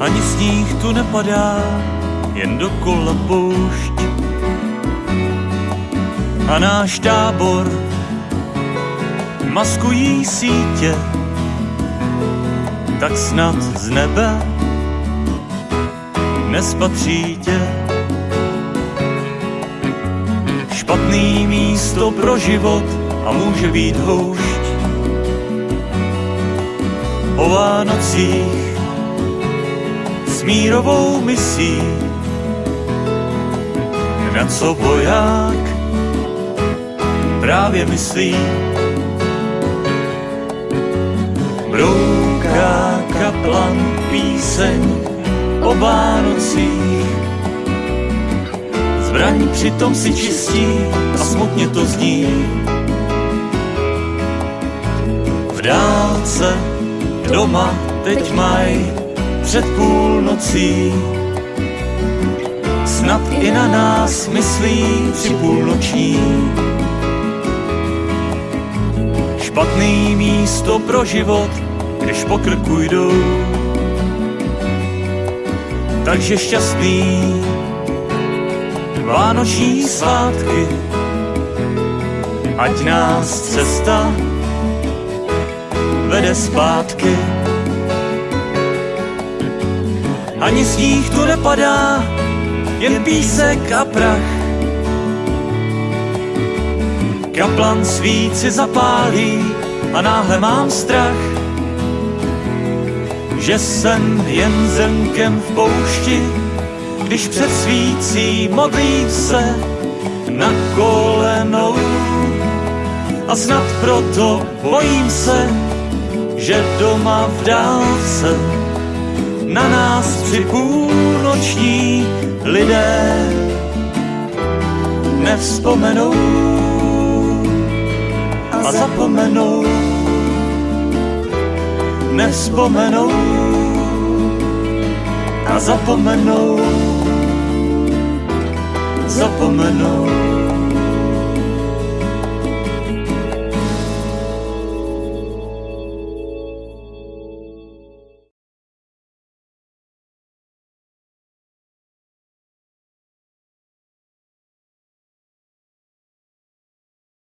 Ani sníh tu nepadá, jen dokola poušť. A náš tábor maskují sítě, tak snad z nebe nespatří tě. Špatný místo pro život a může být houšť. O Vánocích mírovou misí, na co voják právě myslí. Brouká kaplan píseň o Vánocích, zbraň přitom si čistí a smutně to zní. V dálce doma teď maj před půlnocí. Snad i na nás myslí při půlnoční. Špatný místo pro život, když po krku jdou. Takže šťastný Vánoční svátky, ať nás cesta vede zpátky. Ani sníh tu nepadá, jen písek a prach. Kaplan svíci zapálí a náhle mám strach, že jsem jen zemkem v poušti, když před svící modlím se na kolenou. A snad proto bojím se, že doma v dálce na nás při půlnoční lidé nevzpomenou a zapomenou, nevzpomenou a zapomenou, zapomenou.